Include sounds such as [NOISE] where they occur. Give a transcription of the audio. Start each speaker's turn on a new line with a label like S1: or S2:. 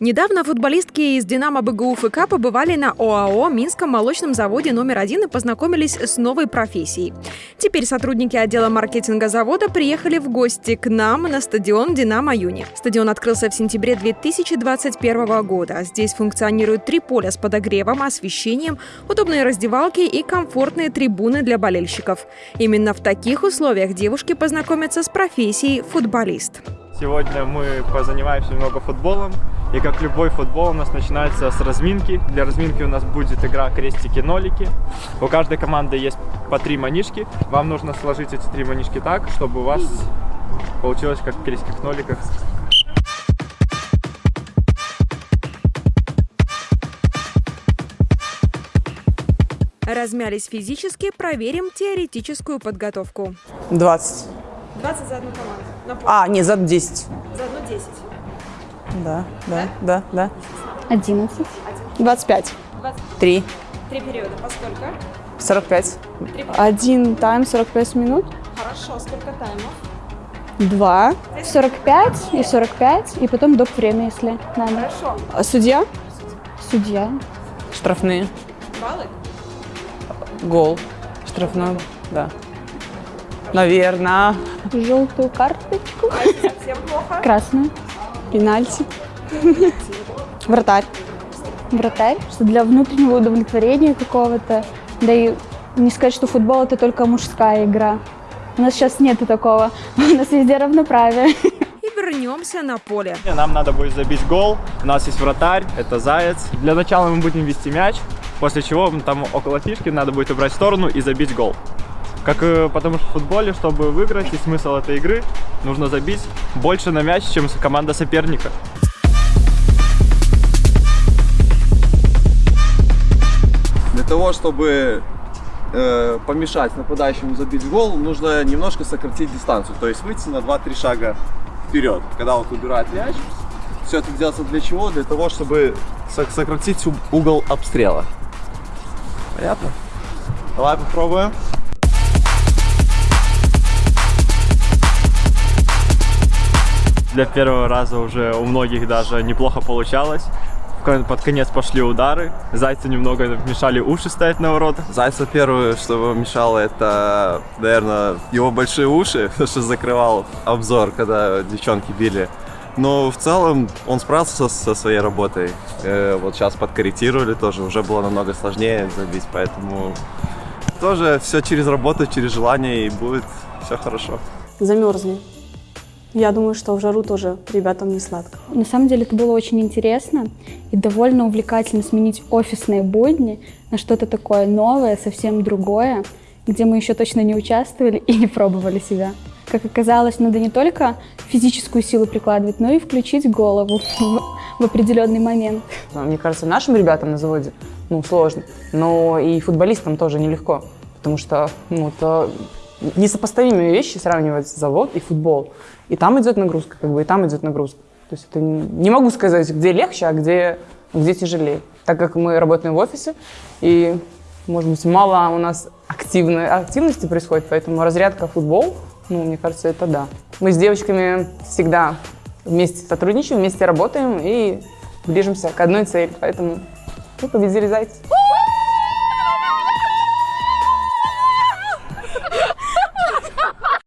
S1: Недавно футболистки из «Динамо БГУ ФК» побывали на ОАО «Минском молочном заводе номер один» и познакомились с новой профессией. Теперь сотрудники отдела маркетинга завода приехали в гости к нам на стадион «Динамо Юни». Стадион открылся в сентябре 2021 года. Здесь функционируют три поля с подогревом, освещением, удобные раздевалки и комфортные трибуны для болельщиков. Именно в таких условиях девушки познакомятся с профессией футболист.
S2: Сегодня мы позанимаемся немного футболом. И как любой футбол у нас начинается с разминки. Для разминки у нас будет игра крестики-нолики. У каждой команды есть по три манишки. Вам нужно сложить эти три манишки так, чтобы у вас получилось как в крестиках-ноликах.
S1: Размялись физически, проверим теоретическую подготовку.
S3: 20.
S1: 20 за одну команду. На.
S3: А, нет, за 10.
S1: За одну 10.
S3: Да, да, да, да.
S4: 11.
S3: 25.
S1: 20.
S3: 3.
S1: Три периода. По сколько?
S3: 45.
S4: Один тайм 45 минут.
S1: Хорошо. Сколько таймов?
S4: Два. 45 и 45, и потом доп. время, если надо.
S1: Хорошо.
S4: А судья? Судья.
S3: Штрафные.
S1: Баллы?
S3: Гол. Штрафной. Да. Наверное.
S4: Желтую карточку.
S1: Совсем плохо.
S4: Красную. Пенальти. [LAUGHS] Вратарь. Вратарь, что для внутреннего удовлетворения какого-то. Да и не сказать, что футбол это только мужская игра. У нас сейчас нету такого. [LAUGHS] У нас везде равноправие.
S1: И вернемся на поле.
S2: Нам надо будет забить гол. У нас есть вратарь, это заяц. Для начала мы будем вести мяч, после чего там около фишки надо будет убрать в сторону и забить гол. Как э, потому что в футболе, чтобы выиграть, и смысл этой игры, нужно забить больше на мяч, чем команда соперника.
S5: Для того, чтобы э, помешать нападающему забить гол, нужно немножко сократить дистанцию, то есть выйти на 2-3 шага вперед, когда он убирает мяч. Все это делается для чего? Для того, чтобы сок- сократить угол обстрела. Понятно? Давай попробуем.
S2: Для первого раза уже у многих даже неплохо получалось. Под конец пошли удары. Зайцы немного мешали уши ставить на ворота.
S5: Зайца первое, что мешало, это, наверное, его большие уши, [LAUGHS] что закрывал обзор, когда девчонки били. Но в целом он справился со, со своей работой. Э, вот сейчас подкорректировали тоже, уже было намного сложнее забить, поэтому тоже все через работу, через желание и будет все хорошо.
S6: замерзли. Я думаю, что в жару тоже ребятам не сладко.
S4: На самом деле это было очень интересно и довольно увлекательно сменить офисные будни на что-то такое новое, совсем другое, где мы еще точно не участвовали и не пробовали себя. Как оказалось, надо не только физическую силу прикладывать, но и включить голову в, в определенный момент.
S3: Мне кажется, нашим ребятам на заводе ну, сложно, но и футболистам тоже нелегко, потому что ну, это несопоставимые вещи сравнивать завод и футбол. И там идет нагрузка, как бы, и там идет нагрузка. То есть это не могу сказать, где легче, а где, где тяжелее. Так как мы работаем в офисе, и, может быть, мало у нас активной, активности происходит, поэтому разрядка футбол, ну, мне кажется, это да. Мы с девочками всегда вместе сотрудничаем, вместе работаем и движемся к одной цели. Поэтому мы победили зайцев.